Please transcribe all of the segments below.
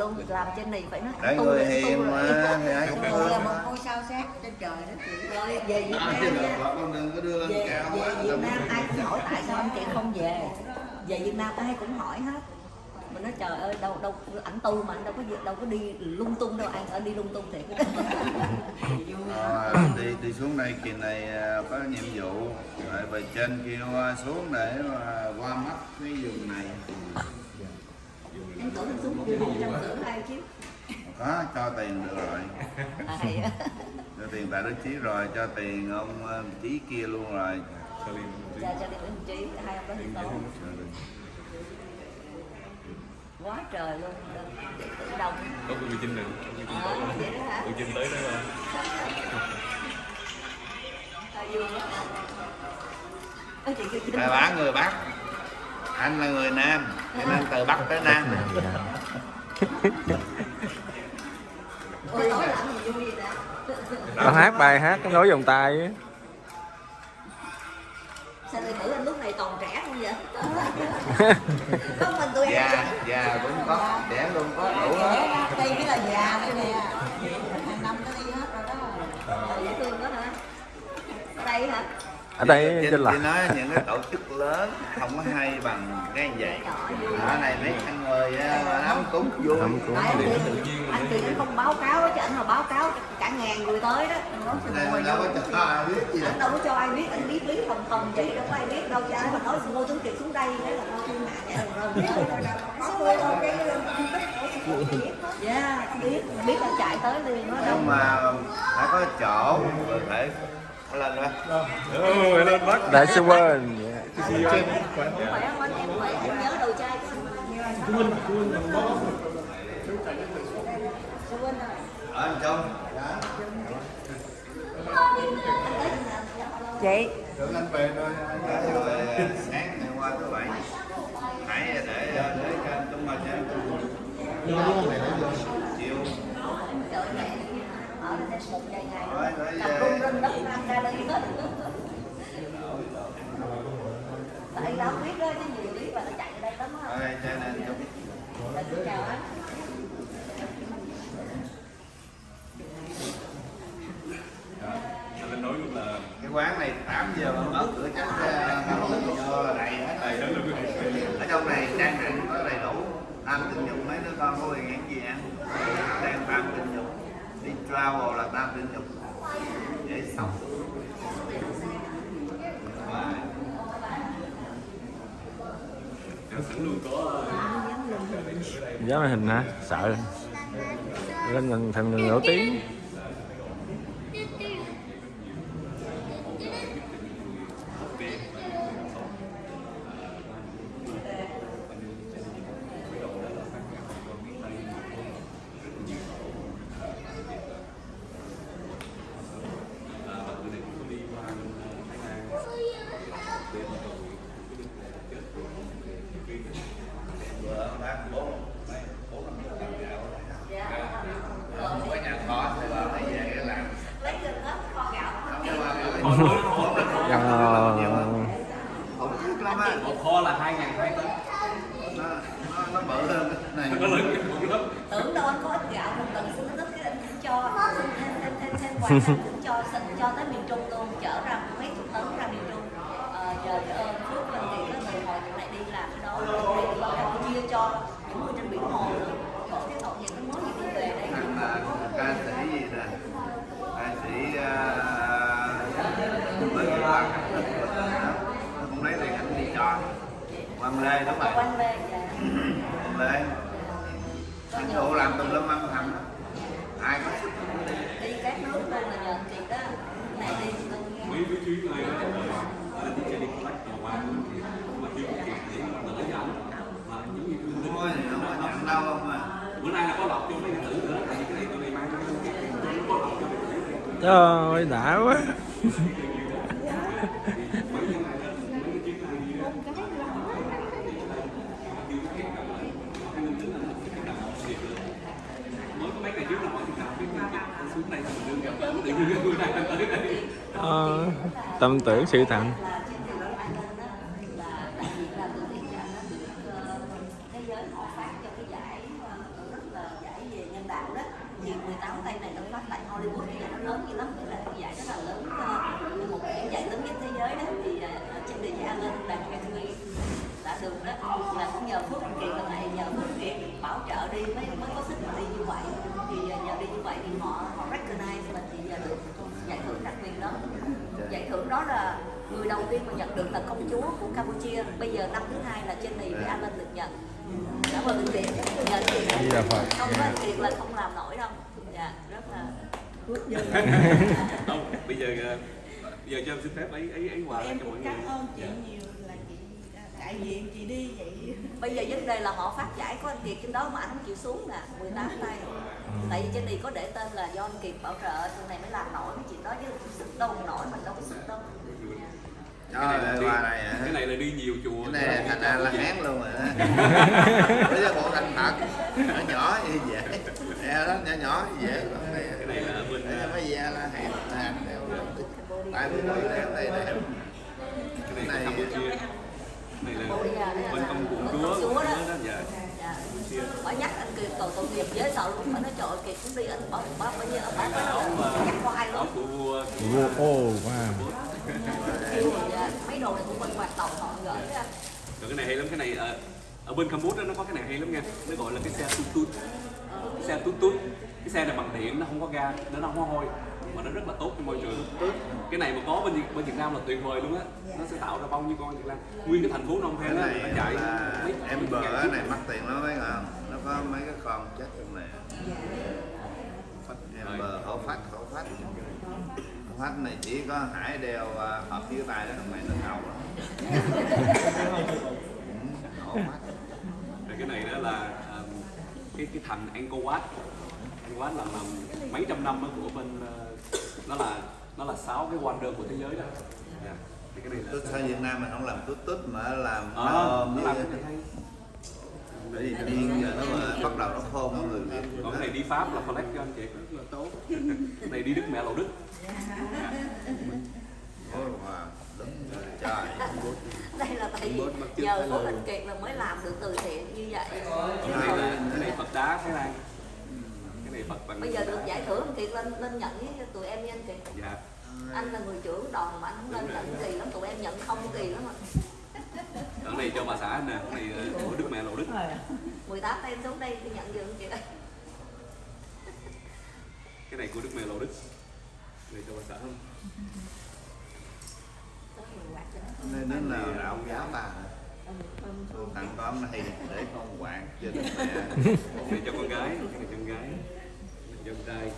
luôn làm trên này phải nói Đấy người hiền mà thì ai cũng là một ngôi sao sáng trên trời đó chị rồi về Việt À, Nam chứ con đừng có đưa lên về, cao về quá Việt Nam ai cũng hỏi tại sao anh chị không về. Về Việt Nam ai cũng hỏi hết. Mình nói trời ơi đâu đâu ảnh tu mà anh đâu có đâu có đi lung tung đâu anh ở đi lung tung thiệt. Ờ, đi đi xuống đây kỳ này à, có nhiệm vụ. Rồi bề trên kêu à, xuống để mà qua mắt cái vùng này em tưởng anh xuống một trăm rưỡi ai chứ có cho tiền được rồi. Cho tiền tại đức chí rồi cho tiền ông à, chí kia luôn rồi. Cho đi đến trí hai ông đó đi tốt. quá trời luôn đông có cô Trinh nữa ờ hả? Cô Trinh tới đó à, Trinh. Bài bản người Bắc. Anh là người Nam cho nên từ Bắc tới Nam Con hát bài hát cái nối vòng tay á. sao tử anh lúc này còn trẻ không vậy? Có mình già già cũng có trẻ luôn có đủ hết. đây mới là già đây nè. Hàng năm nó đi hết rồi đó. Dễ thương quá hả? Đây hả Ở đây Chị- trên chị là nói những cái tổ chức lớn không có hay bằng cái như vậy ở này mấy anh người á, mà lắm cúng vui. Lắm cúng. Tại anh anh anh không báo cáo chứ anh mà báo cáo cả ngàn người tới đó anh nói Đây đâu vô. có cho ai biết gì anh đâu có cho ai biết anh biết lý thầm thầm vậy đâu có ai biết đâu cho ai mà nói ngô tuấn kiệt xuống đây thế là ngô thôi cái dạ biết. Biết là chạy tới liền nó đâu nhưng mà phải có chỗ rồi phải lên đó Ồ, lên Musk Đại sư Quên. Huynh anh trong chị. được anh về thôi rồi sáng ngày qua thứ bảy hãy để để cho anh chúng mình cho ở đây một vài ngày. Tập rung đất nam ra đây. Tại đâu biết đó chứ nhiều biết là nó chạy ở đây lắm á. Cho nên chào anh lên nói luôn là cái quán này 8 giờ mà mở cửa chắc năm giờ vô đầy hết đầy đó luôn ở trong này trang trại có đầy đủ tam tình dục mấy đứa con có quyền ăn gì ăn đang tam tình dục đi travel là tam tình dục dễ sống Dạ, sẵn luôn có Dám màn hình hả? Sợ. Lên thành người nổi tiếng bữa bác bốn mấy bốn năm chục ngàn gạo không có nhà kho thì bà phải về cái làm lấy gần hết kho gạo không nhưng mà bốn năm Ờ, không biết lắm á một kho là hai ngàn hai tấn nó nó nó bự hơn cái này nó lớn cái lắm tưởng đâu anh có ít gạo một lần xin ít cái anh cũng cho xin thêm quà anh cũng cho cho tới miền trung luôn chở ra mấy chục tấn ra miền trung. Ờ, giờ ờ, phước mình thì có từ hồi tụi này đi làm cái đó campuchia cho những người trên biển hồ nữa khổ cái tội gì nó mới gì đi về là ca sĩ gì nè? Ca sĩ à, mới có bằng nó cũng lấy tiền anh đi cho Quang Lê đúng rồi quanh về dạ. Quang Lê. Anh phụ làm tùm lum âm thầm. Ai có sức đi các nước luôn là nhờ chị đó này đi tôi nghe mấy cái chuyến này là đi chơi đi lắc mà qua thì mà chưa có kịp để mà đỡ cho anh mà giống như tôi thôi thì không có nhận đâu không à bữa nay là có lọc cho mấy cái tử nữa tại vì cái này tôi đi mang cho nó có lọc cho mấy cái tử Trời ơi đã quá mới có mấy ngày trước là mọi người nào biết cái xuống đây mình đương gặp tự nhiên cái Trời đã quá. Đây Ờ, Tâm tưởng sự thành là trên điều đó anh lên đó là đặc biệt là từ thiện cho nó được ờ, thế giới họ phát cho cái giải ờ, rất là thì 18 tay này nó phát tại Hollywood thì nó lớn như lắm tức là cái giải rất là lớn ờ, một cái giải lớn nhất thế giới đó thì ờ, ở trên địa với Alan đạt Academy đã được đó là cũng nhờ Phước Anh Kiệt lần này nhờ Phước Anh Kiệt bảo trợ đi mới mới có sức mà đi như vậy thì ờ, nhờ đi như vậy thì họ họ recognize mình thì giờ được giải thưởng đặc biệt đó giải thưởng đó là người đầu tiên mà nhận được là công chúa của Campuchia. Bây giờ năm thứ hai là Jenny với Alan được nhận. Cảm ơn anh Kiệt. Nhờ anh Di Đà Phật. không có anh Kiệt là không làm nổi đâu. Dạ rất là không bây giờ ờ, bây giờ cho em xin phép ấy ấy ấy quà em cho mọi cũng người. cảm ơn chị Dạ. nhiều đại diện chị đi vậy. Bây giờ vấn đề là họ phát giải của anh Kiệt trên đó mà anh không chịu xuống nè 18 tay. Tại vì trên này có để tên là do anh Kiệt bảo trợ trên này mới làm nổi cái chuyện đó chứ sức đâu mà nổi mình đâu có sức đâu. Trời ơi, qua đây hả? cái này là đi nhiều chùa. Cái này thành ra là hán luôn rồi đó. Bây giờ bộ thành thật nhỏ nhỏ như vậy e đó nhỏ nhỏ như vậy cái này là ờ, mới ra là hàng hàng tại vì nói đeo đây đẹp cái này Cái của này- Bên công cụ chúa đó. đó dạ. Dạ. Nhắc anh Kiệt cầu tội nghiệp dễ sợ luôn. Phải nói trời Kiệt cũng đi anh bảo bảo bao nhiêu ông bảo nói nhắc hoài áo luôn của vua Vô ô wow. Dạ, mấy đồ này cũng bên hoạt động họ gửi ra rồi cái này hay lắm cái này ờ, ở bên Campuchia nó có cái này hay lắm nha. Nó gọi là cái xe tút tút. Cái xe tút tút. Cái xe này bằng điện nó không có ga nó không có hôi mà nó rất là tốt cho môi trường. Cái này mà có bên bên Việt Nam là tuyệt vời luôn á. Nó sẽ tạo ra bao nhiêu con Việt Nam? Nguyên cái thành phố Phnom Penh á này nó chạy mấy em bờ cái này mắc tiền lắm mấy ngon nó có mấy cái con chết trong này. Em bờ khẩu phách khẩu phách. Khẩu phách này chỉ có hải đeo à, hợp dưới tay đó phải nó ngầu lắm. Ừ, phách. Rồi cái này đó là um, cái cái thành Angkor Wat. Angkor Wat là, là mấy trăm năm của bên ờ, nó là nó là sáu cái wonder của thế giới đó. Dạ. Thì cái này là sao? Việt Nam mình không làm tút tút mà làm ôm nó làm cái này hay bởi vì tự nhiên giờ nó mà bắt đầu nó khôn người Việt còn cái này đi Pháp là collect cho anh chị. Rất là tốt. Cái này đi Đức mẹ lộ Đức. Ôi, trời. Đây là tại vì nhờ Phước Anh Kiệt là mới làm được từ thiện như vậy. Cái này là cái này Phật đá Thái Lan cái này Phật bằng bây giờ được giải thưởng anh Kiệt lên lên nhận với tụi em nha anh Kiệt dạ. Anh là người trưởng đoàn mà anh không lên nhận kỳ lắm tụi em nhận không kỳ lắm mà cái này cho bà xã anh nè cái này ờ, của Đức mẹ lộ Đức. 18 tay em xuống đây thì nhận giùm chị ơi cái này của Đức mẹ lộ Đức. Này cho bà xã không nên đến nào đạo giáo ta Tôi tặng con này để con quạt cho đức mẹ. Này cho con gái cái này cho con gái trai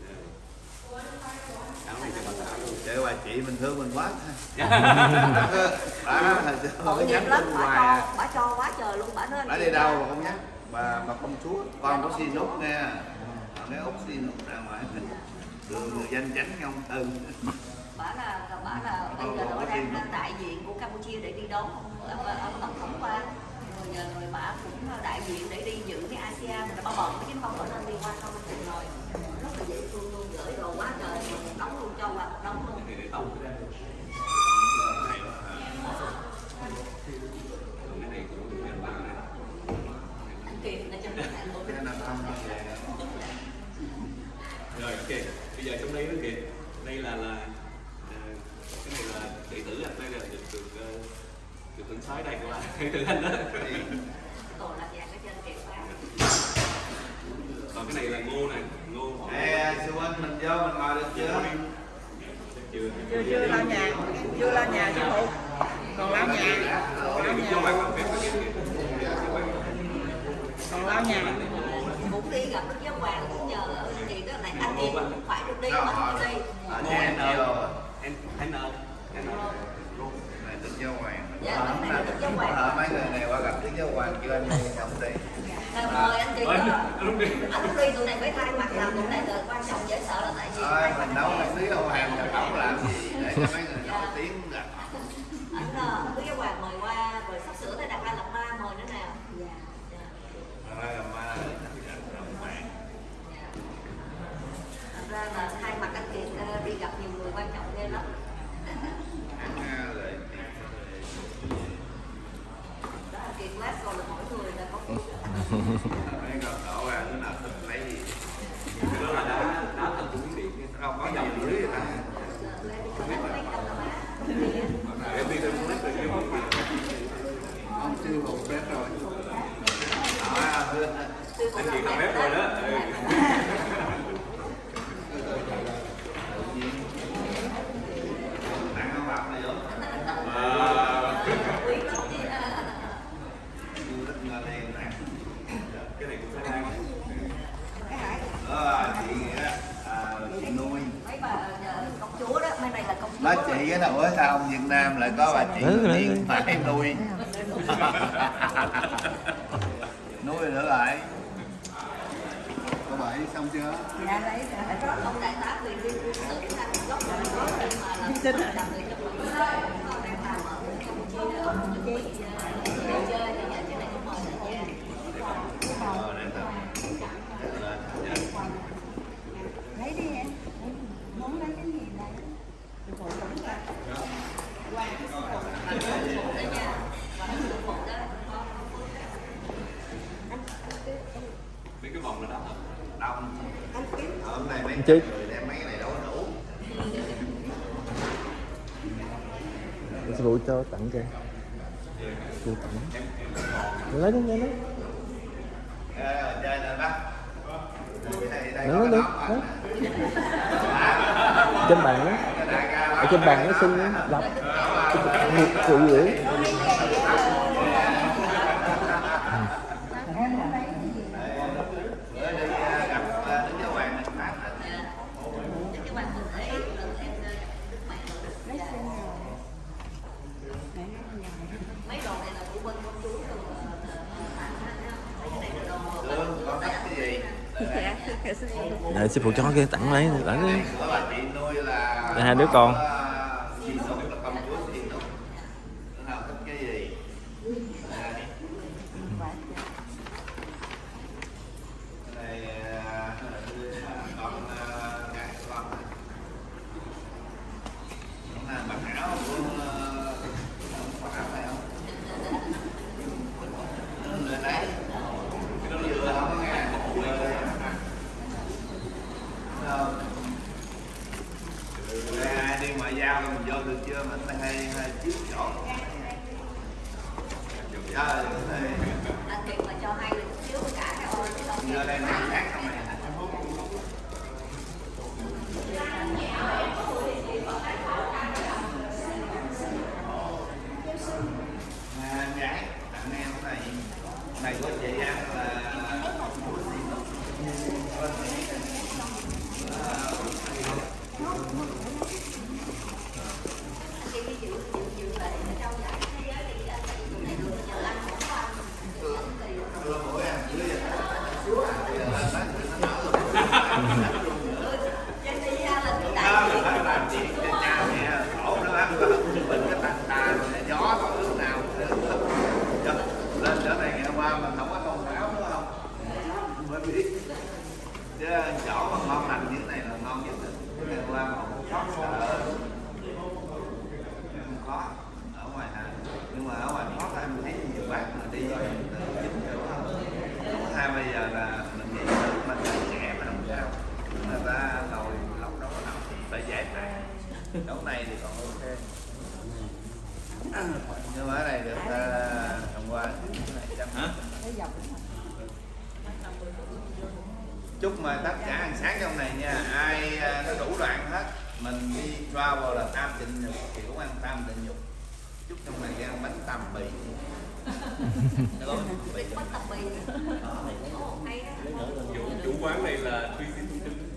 Dạ. áo này cho bà xã luôn. Để bà chị mình thương mình quá. Bà tội nghiệp lắm bà cho à. bà cho quá trời luôn bà nói bà đi đâu mà không nhắc bà bà công chúa. Con có xin nút nha Còn cái út xin nút ra ngoài. Đường người danh chánh không ừ. Bà là bà là bây giờ bà đang đại diện của Campuchia để đi đón ông, ông, ông tổng thống qua rồi rồi bà cũng đại diện để đi dự cái ASEAN bà bận chứ không có nên đi qua không cùng rồi rất là dễ thương luôn gửi đồ quá trời đóng luôn cho qua đóng luôn cái này để tổng cái này của Đức mẹ lộ Đức này anh Kiệt là cho mình hạnh phúc cái nó không có về rồi ok bây giờ trong đây nó kìa đây là là à, cái này là đệ tử anh đây là được được ờ, được hưởng sói đây các bạn đệ tử anh đó còn là dạng cái chân Kiệt quá còn cái này là ngô này ngô họ quên mình vô mình ngồi được chưa chưa chưa lao nhà chưa lao nhà chứ phụ còn lao nhà cái này nhà còn lao nhà cũng đi gặp Đức Giáo Hoàng cũng nhờ chị đó này anh em cũng phải được đi mà không đi ở nhà anh nhiều ơi anh anh ơi anh ơi này đức giáo hoàng Dạ, hôm nay Đức Giáo Hoàng. Ờ, mấy người này qua gặp đức giáo hoàng kêu anh đi không đi mời anh chị đó anh đi tụi này phải thay mặt làm tụi này là quan trọng dễ mình nấu một tí giáo hàng mình không làm gì để cho mấy người nổi tiếng gặp anh ờ, Đức Giáo Hoàng mời qua rồi sắp sửa tới Đạt Lai Lạt Ma mời nữa nào dạ dạ Rồi, mà rộng mạng dạ Thành ra là thay mặt anh Kiệt ờ, đi gặp nhiều người quan trọng ghê lắm ăn lời đó là Kiệt lát rồi là mỗi người là có phước mấy con đổ ra đứa nào thích lấy anh chị làm phép rồi đó ừ. Ăn không bạc này nữa. Wow. quý lắm chị Du lịch Nga Đen nè. cái này cũng phải ăn Đó, chị nghĩa à, chị nuôi. mấy bà ờ, công chúa đó mấy này là công chúa Nói chị cái nào ở sao Việt Nam lại có bà chị ừ. phải nuôi. nuôi nữa lại. Có bảy xong chưa? dạ lấy rồi ông đại tá quyền viên quân sự thanh gốc là có mà là là người trong mỹ đang làm ở campuchia đó ông chuẩn bị ờ, đi chơi thì giờ trên này cũng mời đại gia Ờ, để tập. Lên, dạ. lấy đi em muốn lấy cái gì lấy mấy cái vòng là đó Đông. Hôm nay mấy Chị. người đem mấy cái này đâu có đủ chứ sư phụ cho tặng kìa Sư phụ tặng. Lấy đi lấy. Đi Lấy đi, lấy. Lấy trên bàn á. Ở trên bàn nó xin đọc. Phụ gửi bữa đi à, gặp à, Đức Giáo Hoàng Đức Pháp á. cái bạn mình thấy lần em ờ, mẹ rồi dạ. mấy đồ này là của bên công chúa rồi tặng mấy cái này là đồ Lương, con thích cái gì? Để sư phụ cho cái tặng lấy tặng đi Đây, hai đứa con. có Chị nuôi là con chúa chị nuôi. Đứa nào thích cái gì? Đây. Cái này à, con à, gái của con này. Con này mặc áo của à, mặc áo này không? Lên đấy. Nó vừa không nghe. Vừa không? Đây, ai đi ngoại giao mình vô được chưa mà nó hay hay chiếu chỗ Dạ, cái này đặc biệt là cho hai đứa xíu cả cái ôi cái đồng giờ đây nó khác trong này À, em gái tặng em cái này này của chị ăn là khi đi dự dự dự lễ ở trong giải thế giới thì anh tại vì này được giờ anh không có ăn thì đưa mỗi em dưới trên đi ra là cái đó đại là phải làm chuyện cho cha mẹ khổ nó ăn có bệnh cái tàn tà gió còn lúc nào lên chỗ này ngày hôm qua mình không có thông báo nữa không mới biết chứ chỗ mà ngon lành như thế này là ngon nhất rồi ngày hôm qua mà không có sợ không có ở ngoài hà nhưng mà ở ngoài thoát em thấy nhiều bác mà đi từ chính chỗ không Đúng hai bây giờ là mình nghĩ là mình còn trẻ mà không sao người ta ngồi lọc đâu có nào phải giải phạt chỗ này thì còn ok nhưng mà ở này được uh, hôm qua cái chúc mà tất cả ăn sáng trong này nha. Ai à, nó đủ đoạn hết mình đi travel là tam tịnh nhục thì cũng ăn tam tịnh nhục. Chúc trong này ăn bánh tằm bì. Bắt tập bì. Chủ, quán này là Truy Di Phương Trinh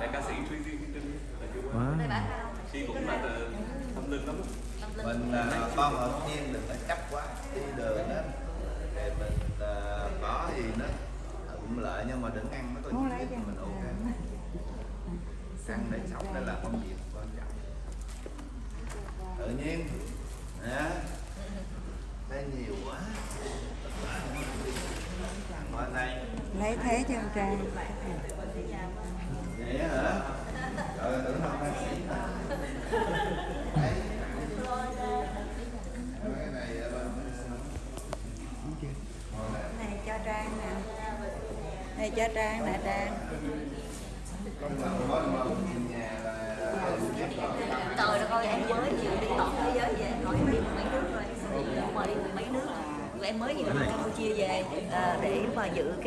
là ca sĩ Truy Di Phương Trinh là chủ quán đây bán sao chị cũng là ờ, tâm linh lắm tâm linh mình à, con ở nhiên đừng có chấp quá đi đường đó. Thì mình à, có gì nó thuận lợi nhưng mà đừng ăn nó có ít thì mình ok. Ăn để sống để làm công việc quan trọng. Tự nhiên Hả? đây nhiều quá. Qua đây lấy thế cho trai. Vậy hả trời tưởng không ca sĩ mà Đấy. cái này à, này cho trang nè này cho trang nè trang. Trời ơi, em mới vừa đi toàn thế giới về nói em đi mấy nước rồi mời đi mấy nước. Rồi em mới vừa đi campuchia về à, để mà dự cái